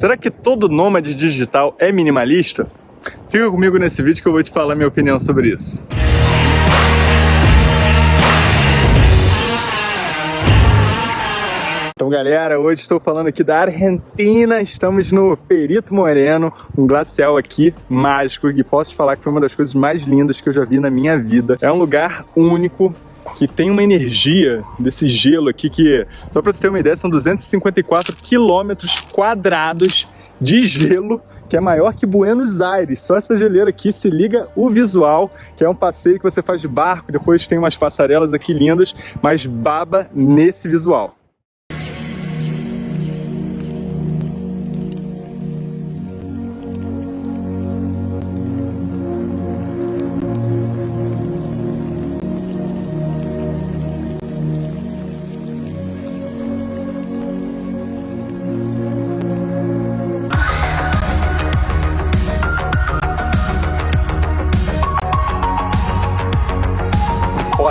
Será que todo nômade digital é minimalista? Fica comigo nesse vídeo que eu vou te falar minha opinião sobre isso. Então galera, hoje estou falando aqui da Argentina, estamos no Perito Moreno, um glacial aqui mágico e posso te falar que foi uma das coisas mais lindas que eu já vi na minha vida. É um lugar único, que tem uma energia desse gelo aqui que, só para você ter uma ideia, são 254 quilômetros quadrados de gelo que é maior que Buenos Aires. Só essa geleira aqui se liga o visual, que é um passeio que você faz de barco, depois tem umas passarelas aqui lindas, mas baba nesse visual.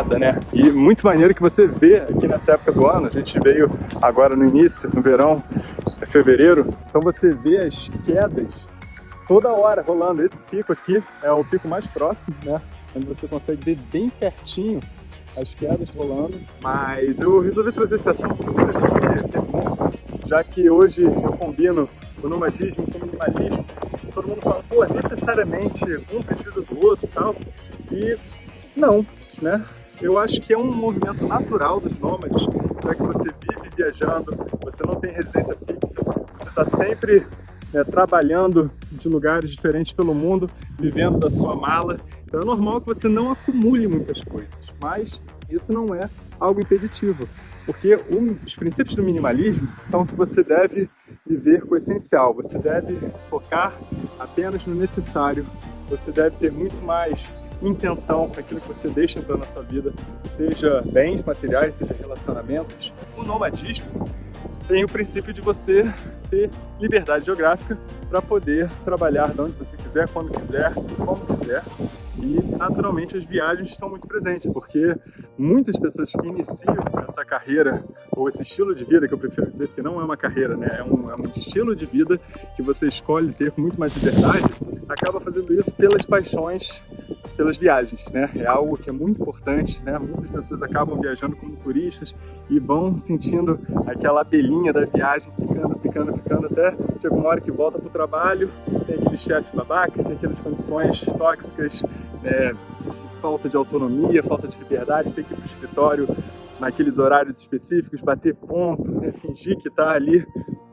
Foda, né? E muito maneiro que você vê aqui nessa época do ano, a gente veio agora no início, no verão, é fevereiro, então você vê as quedas toda hora rolando. Esse pico aqui é o pico mais próximo, né? Onde você consegue ver bem pertinho as quedas rolando. Mas eu resolvi trazer esse assunto para a gente ter bom, já que hoje eu combino o nomadismo com o minimalismo. Todo mundo fala, pô, necessariamente um precisa do outro e tal. E não, né? Eu acho que é um movimento natural dos nômades, já que você vive viajando, você não tem residência fixa, você está sempre né, trabalhando de lugares diferentes pelo mundo, vivendo da sua mala. Então é normal que você não acumule muitas coisas, mas isso não é algo impeditivo, porque os princípios do minimalismo são que você deve viver com o essencial, você deve focar apenas no necessário, você deve ter muito mais intenção para aquilo que você deixa entrar na sua vida, seja bens materiais, seja relacionamentos. O nomadismo tem o princípio de você ter liberdade geográfica para poder trabalhar de onde você quiser, quando quiser, como quiser. E, naturalmente, as viagens estão muito presentes, porque muitas pessoas que iniciam essa carreira, ou esse estilo de vida, que eu prefiro dizer, porque não é uma carreira, né? é, um, é um estilo de vida que você escolhe ter com muito mais liberdade, acaba fazendo isso pelas paixões pelas viagens, né? É algo que é muito importante, né? Muitas pessoas acabam viajando como turistas e vão sentindo aquela abelhinha da viagem picando, picando, picando até chega uma hora que volta para o trabalho, tem aquele chefe babaca, tem aquelas condições tóxicas, né? falta de autonomia, falta de liberdade, tem que ir para o escritório naqueles horários específicos, bater ponto, né? fingir que está ali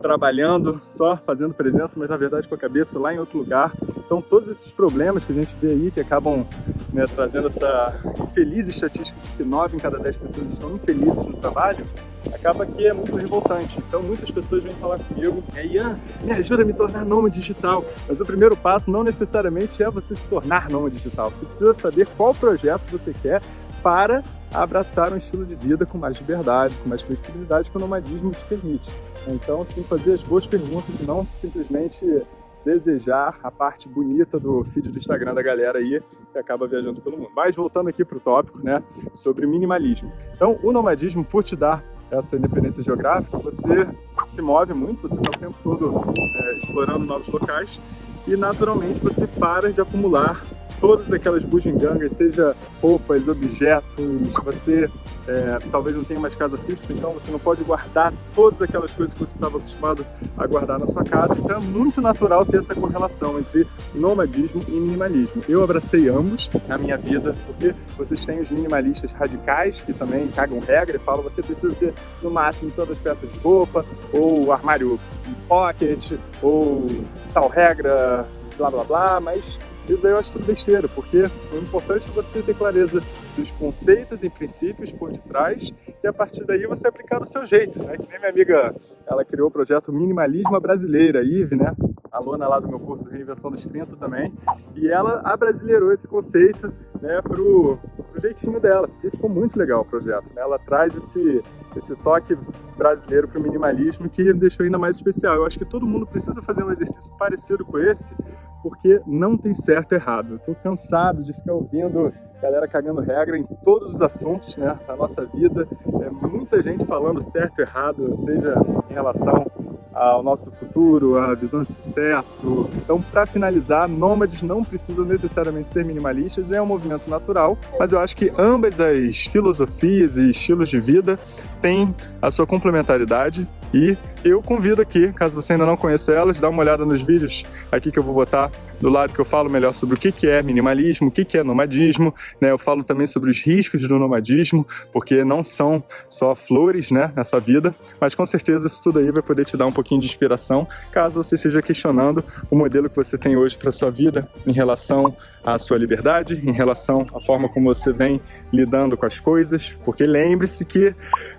trabalhando, só fazendo presença, mas na verdade com a cabeça lá em outro lugar. Então todos esses problemas que a gente vê aí, que acabam né, trazendo essa infeliz estatística de que 9 em cada 10 pessoas estão infelizes no trabalho, acaba que é muito revoltante. Então muitas pessoas vêm falar comigo, Ian, me ajuda a me tornar nômade digital. Mas o primeiro passo não necessariamente é você se tornar nômade digital. Você precisa saber qual projeto você quer para abraçar um estilo de vida com mais liberdade, com mais flexibilidade que o nomadismo te permite. Então você tem que fazer as boas perguntas e não simplesmente desejar a parte bonita do feed do Instagram da galera aí que acaba viajando pelo mundo. Mas voltando aqui para o tópico, né, sobre minimalismo. Então o nomadismo, por te dar essa independência geográfica, você se move muito, você está o tempo todo é, explorando novos locais e naturalmente você para de acumular todas aquelas bugigangas, seja roupas, objetos, você é, talvez não tenha mais casa fixa, então você não pode guardar todas aquelas coisas que você estava acostumado a guardar na sua casa, então é muito natural ter essa correlação entre nomadismo e minimalismo. Eu abracei ambos na minha vida, porque vocês têm os minimalistas radicais, que também cagam regra e falam você precisa ter no máximo todas as peças de roupa, ou armário pocket, ou tal regra, blá blá blá, mas isso daí eu acho tudo besteira, porque o importante é você ter clareza dos conceitos e princípios por detrás e a partir daí você aplicar do seu jeito, né? Que nem minha amiga, ela criou o projeto Minimalismo Brasileira, Ive, né? Aluna lá do meu curso Reinvenção dos 30 também, e ela abrasileirou esse conceito, né, pro, pro jeitinho dela, e ficou muito legal o projeto, né? Ela traz esse, esse toque brasileiro pro minimalismo que deixou ainda mais especial. Eu acho que todo mundo precisa fazer um exercício parecido com esse, porque não tem certo e errado. Estou cansado de ficar ouvindo galera cagando regra em todos os assuntos né, da nossa vida. É muita gente falando certo e errado, seja em relação ao nosso futuro, a visão de sucesso. Então, para finalizar, nômades não precisam necessariamente ser minimalistas, é um movimento natural, mas eu acho que ambas as filosofias e estilos de vida têm a sua complementaridade e eu convido aqui, caso você ainda não conheça elas, dá uma olhada nos vídeos aqui que eu vou botar do lado que eu falo melhor sobre o que é minimalismo, o que é nomadismo, né? Eu falo também sobre os riscos do nomadismo, porque não são só flores, né, nessa vida, mas com certeza isso tudo aí vai poder te dar um pouquinho de inspiração, caso você esteja questionando o modelo que você tem hoje para sua vida em relação à sua liberdade, em relação à forma como você vem lidando com as coisas, porque lembre-se que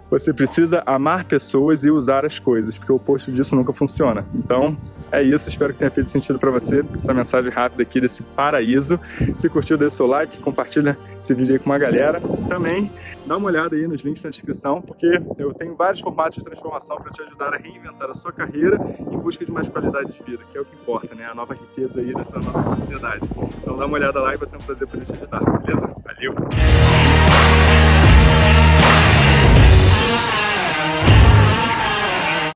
você precisa amar pessoas e usar as coisas, porque o oposto disso nunca funciona. Então, é isso. Espero que tenha feito sentido para você essa mensagem rápida aqui desse paraíso. Se curtiu, dê seu like, compartilha esse vídeo aí com uma galera. Também dá uma olhada aí nos links na descrição, porque eu tenho vários formatos de transformação para te ajudar a reinventar a sua carreira em busca de mais qualidade de vida, que é o que importa, né? A nova riqueza aí dessa nossa sociedade. Então dá uma olhada lá e vai ser um prazer poder te ajudar, beleza?